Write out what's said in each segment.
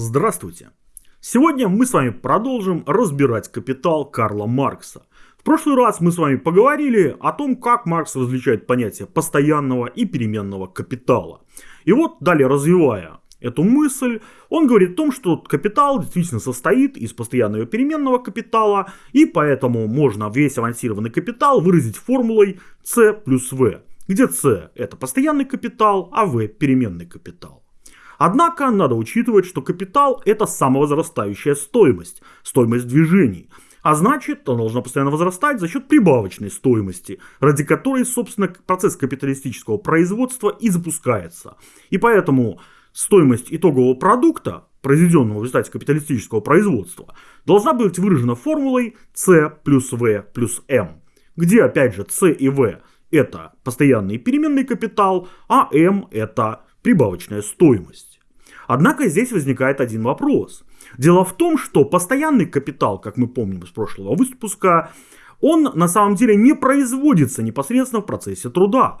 Здравствуйте! Сегодня мы с вами продолжим разбирать капитал Карла Маркса. В прошлый раз мы с вами поговорили о том, как Маркс различает понятие постоянного и переменного капитала. И вот далее развивая эту мысль, он говорит о том, что капитал действительно состоит из постоянного и переменного капитала, и поэтому можно весь авансированный капитал выразить формулой C плюс V, где C это постоянный капитал, а V переменный капитал. Однако надо учитывать, что капитал это самовозрастающая стоимость, стоимость движений. А значит, он должна постоянно возрастать за счет прибавочной стоимости, ради которой, собственно, процесс капиталистического производства и запускается. И поэтому стоимость итогового продукта, произведенного в результате капиталистического производства, должна быть выражена формулой C плюс V плюс M, где, опять же, C и V это постоянный переменный капитал, а M это прибавочная стоимость. Однако здесь возникает один вопрос. Дело в том, что постоянный капитал, как мы помним из прошлого выпуска, он на самом деле не производится непосредственно в процессе труда.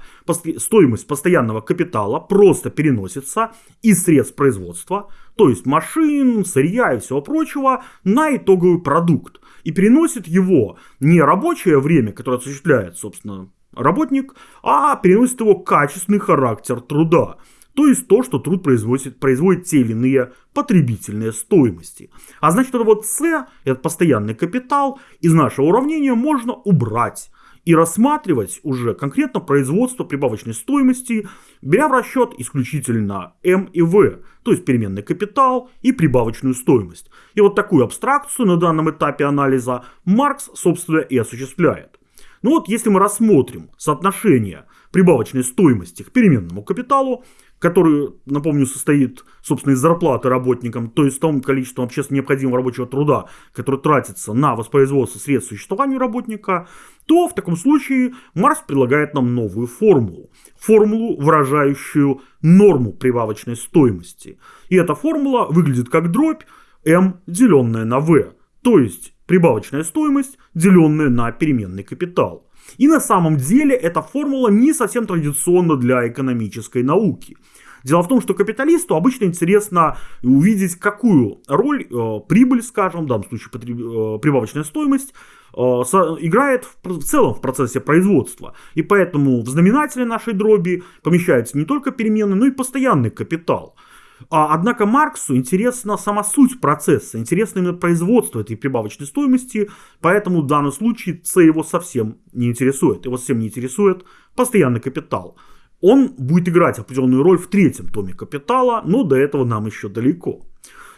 Стоимость постоянного капитала просто переносится из средств производства, то есть машин, сырья и всего прочего, на итоговый продукт. И переносит его не рабочее время, которое осуществляет, собственно, работник, а переносит его качественный характер труда то есть то, что труд производит, производит те или иные потребительные стоимости. А значит, это вот С, этот постоянный капитал, из нашего уравнения можно убрать и рассматривать уже конкретно производство прибавочной стоимости, беря в расчет исключительно М и В, то есть переменный капитал и прибавочную стоимость. И вот такую абстракцию на данном этапе анализа Маркс, собственно, и осуществляет. Ну вот, если мы рассмотрим соотношение прибавочной стоимости к переменному капиталу, который, напомню, состоит, собственно, из зарплаты работникам, то есть том количеством общественно необходимого рабочего труда, который тратится на воспроизводство средств существования работника, то в таком случае Марс предлагает нам новую формулу. Формулу, выражающую норму прибавочной стоимости. И эта формула выглядит как дробь m, деленная на v, то есть прибавочная стоимость, деленная на переменный капитал. И на самом деле эта формула не совсем традиционна для экономической науки. Дело в том, что капиталисту обычно интересно увидеть, какую роль э, прибыль, скажем, в данном случае э, прибавочная стоимость, э, играет в, в целом в процессе производства. И поэтому в знаменателе нашей дроби помещается не только переменный, но и постоянный капитал – а, однако Марксу интересна сама суть процесса, интересно именно производство этой прибавочной стоимости, поэтому в данном случае С его совсем не интересует. Его совсем не интересует постоянный капитал. Он будет играть определенную роль в третьем томе капитала, но до этого нам еще далеко.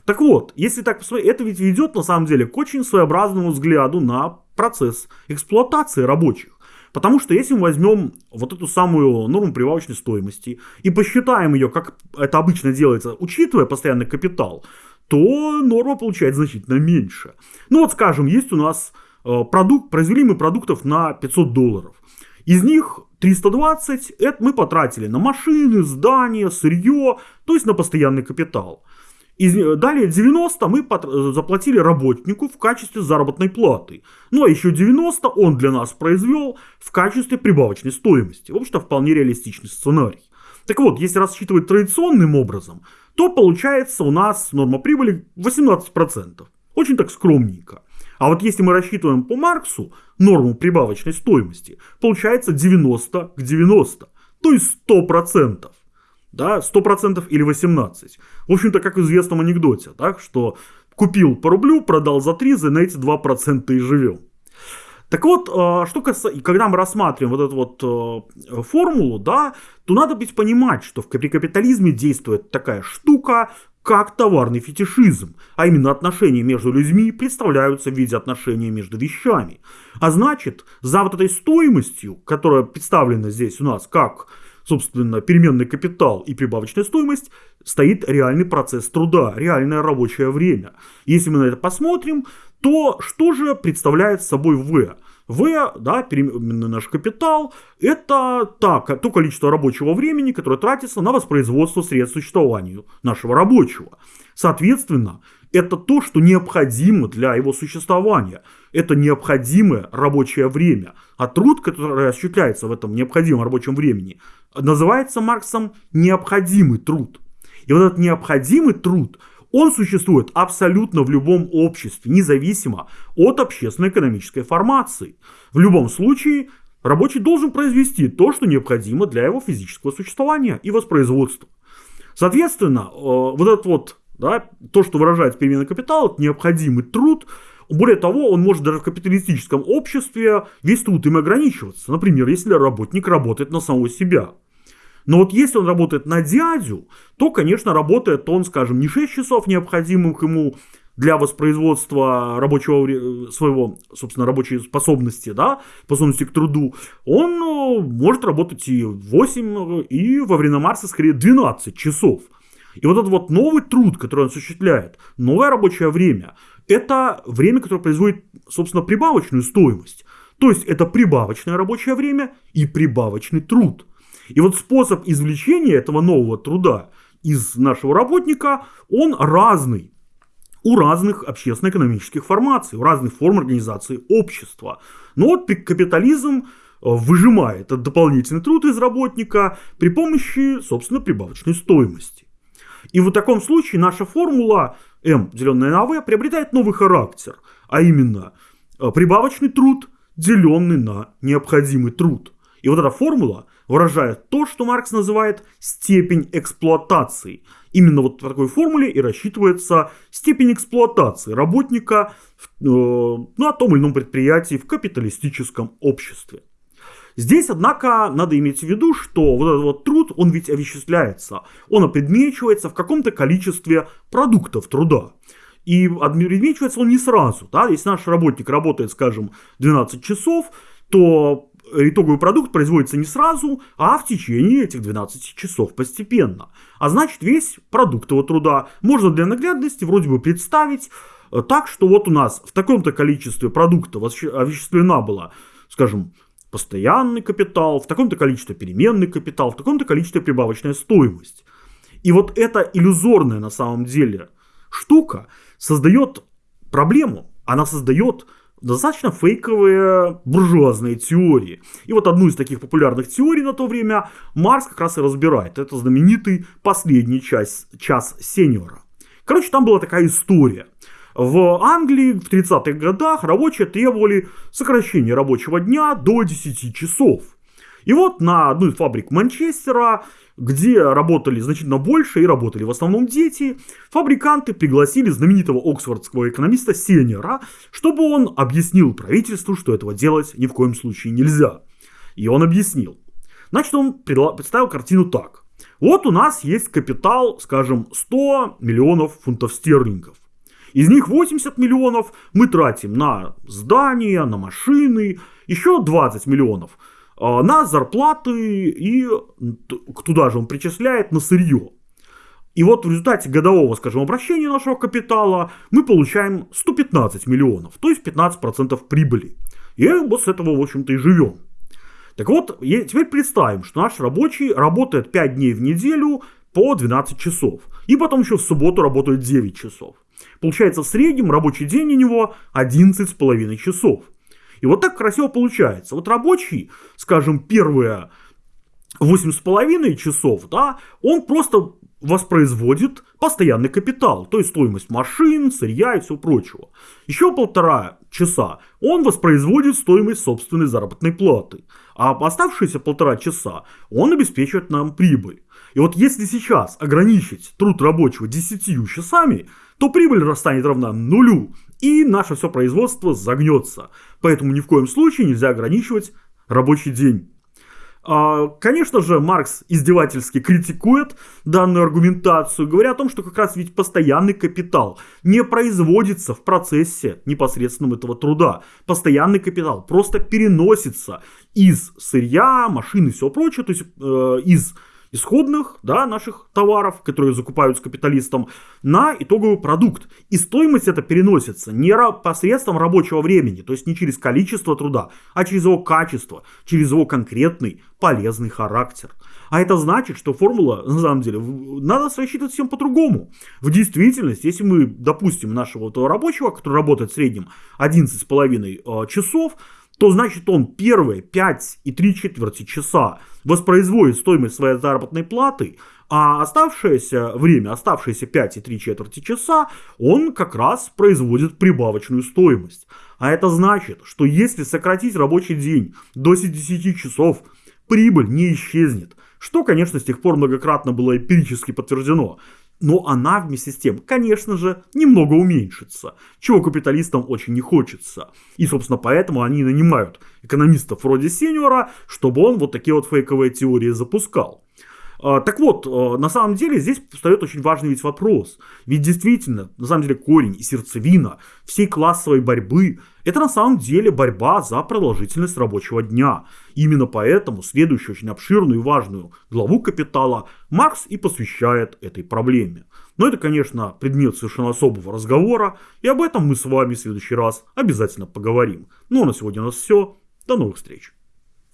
Так вот, если так посмотреть, это ведь ведет на самом деле к очень своеобразному взгляду на процесс эксплуатации рабочих. Потому что если мы возьмем вот эту самую норму прибавочной стоимости и посчитаем ее, как это обычно делается, учитывая постоянный капитал, то норма получается значительно меньше. Ну вот скажем, есть у нас э, продукт, произвели продуктов на 500 долларов. Из них 320 это мы потратили на машины, здания, сырье, то есть на постоянный капитал. И далее 90 мы заплатили работнику в качестве заработной платы. Ну а еще 90 он для нас произвел в качестве прибавочной стоимости. В общем-то вполне реалистичный сценарий. Так вот, если рассчитывать традиционным образом, то получается у нас норма прибыли 18%. Очень так скромненько. А вот если мы рассчитываем по Марксу норму прибавочной стоимости, получается 90 к 90, то есть 100% да, 100% или 18%. В общем-то, как в известном анекдоте, так, что купил по рублю, продал за 3, за на эти 2% и живем. Так вот, а, что касается, когда мы рассматриваем вот эту вот э, формулу, да, то надо быть понимать, что в капитализме действует такая штука, как товарный фетишизм, а именно отношения между людьми представляются в виде отношений между вещами. А значит, за вот этой стоимостью, которая представлена здесь у нас как собственно, переменный капитал и прибавочная стоимость, стоит реальный процесс труда, реальное рабочее время. Если мы на это посмотрим, то что же представляет собой В? В, да, переменный наш капитал, это так, то количество рабочего времени, которое тратится на воспроизводство средств существования нашего рабочего. Соответственно, это то, что необходимо для его существования. Это необходимое рабочее время. А труд, который осуществляется в этом необходимом рабочем времени, называется Марксом необходимый труд. И вот этот необходимый труд, Он существует абсолютно в любом обществе, независимо от общественно-экономической формации. В любом случае, рабочий должен произвести то, что необходимо для его физического существования и воспроизводства. Соответственно, э, вот этот вот, да, то, что выражает переменный капитал, это необходимый труд, более того, он может даже в капиталистическом обществе весь труд им ограничиваться. Например, если работник работает на самого себя. Но вот если он работает на дядю, то, конечно, работает он, скажем, не 6 часов необходимых ему для воспроизводства рабочего своего, собственно, рабочей способности, да, способности к труду, он ну, может работать и 8, и во время Марса скорее 12 часов. И вот этот вот новый труд, который он осуществляет, новое рабочее время, это время, которое производит, собственно, прибавочную стоимость. То есть это прибавочное рабочее время и прибавочный труд. И вот способ извлечения этого нового труда из нашего работника, он разный у разных общественно-экономических формаций, у разных форм организации общества. Но вот капитализм э, выжимает этот дополнительный труд из работника при помощи, собственно, прибавочной стоимости. И в таком случае наша формула М, деленная на В, приобретает новый характер, а именно э, прибавочный труд, деленный на необходимый труд. И вот эта формула выражает то, что Маркс называет степень эксплуатации. Именно вот по такой формуле и рассчитывается степень эксплуатации работника э, на том или ином предприятии в капиталистическом обществе. Здесь, однако, надо иметь в виду, что вот этот вот труд, он ведь овеществляется, он опредмечивается в каком-то количестве продуктов труда. И опредмечивается он не сразу. Да? Если наш работник работает, скажем, 12 часов, то итоговый продукт производится не сразу, а в течение этих 12 часов постепенно. А значит, весь продукт его труда можно для наглядности вроде бы представить э, так, что вот у нас в таком-то количестве продуктов овеществлена была, скажем, постоянный капитал, в таком-то количестве переменный капитал, в таком-то количестве прибавочная стоимость. И вот эта иллюзорная на самом деле штука создает проблему, она создает достаточно фейковые буржуазные теории. И вот одну из таких популярных теорий на то время Марс как раз и разбирает. Это знаменитый последний час, час сеньора. Короче, там была такая история. В Англии в 30-х годах рабочие требовали сокращения рабочего дня до 10 часов. И вот на одну из фабрик Манчестера, где работали значительно больше и работали в основном дети, фабриканты пригласили знаменитого оксфордского экономиста Сенера, чтобы он объяснил правительству, что этого делать ни в коем случае нельзя. И он объяснил. Значит, он представил картину так. Вот у нас есть капитал, скажем, 100 миллионов фунтов стерлингов. Из них 80 миллионов мы тратим на здания, на машины, еще 20 миллионов а, на зарплаты и туда же он причисляет на сырье. И вот в результате годового, скажем, обращения нашего капитала мы получаем 115 миллионов, то есть 15% прибыли. И вот с этого, в общем-то, и живем. Так вот, теперь представим, что наш рабочий работает 5 дней в неделю по 12 часов. И потом еще в субботу работает 9 часов. Получается в среднем рабочий день у него 11,5 часов. И вот так красиво получается. Вот рабочий, скажем, первые 8,5 часов, да, он просто воспроизводит постоянный капитал, то есть стоимость машин, сырья и всего прочего. Еще полтора часа он воспроизводит стоимость собственной заработной платы, а оставшиеся полтора часа он обеспечивает нам прибыль. И вот если сейчас ограничить труд рабочего 10 часами, то прибыль станет равна нулю, и наше все производство загнется. Поэтому ни в коем случае нельзя ограничивать рабочий день. А, конечно же, Маркс издевательски критикует данную аргументацию, говоря о том, что как раз ведь постоянный капитал не производится в процессе непосредственного этого труда. Постоянный капитал просто переносится из сырья, машин и всего прочего, то есть э, из исходных да, наших товаров, которые закупаются капиталистом, на итоговый продукт. И стоимость это переносится не посредством рабочего времени, то есть не через количество труда, а через его качество, через его конкретный полезный характер. А это значит, что формула, на самом деле, надо рассчитывать всем по-другому. В действительности, если мы допустим нашего этого рабочего, который работает в среднем 11,5 э, часов, то значит он первые 5 и 3 четверти часа воспроизводит стоимость своей заработной платы, а оставшееся время, оставшиеся 5 и 3 четверти часа, он как раз производит прибавочную стоимость. А это значит, что если сократить рабочий день до 10 часов, прибыль не исчезнет. Что, конечно, с тех пор многократно было эмпирически подтверждено но она вместе с тем, конечно же, немного уменьшится, чего капиталистам очень не хочется. И, собственно, поэтому они нанимают экономистов вроде Сеньора, чтобы он вот такие вот фейковые теории запускал. А, так вот, а, на самом деле здесь встает очень важный ведь вопрос. Ведь действительно, на самом деле корень и сердцевина всей классовой борьбы – это на самом деле борьба за продолжительность рабочего дня. именно поэтому следующую очень обширную и важную главу «Капитала» Маркс и посвящает этой проблеме. Но это, конечно, предмет совершенно особого разговора, и об этом мы с вами в следующий раз обязательно поговорим. Ну а на сегодня у нас все. До новых встреч.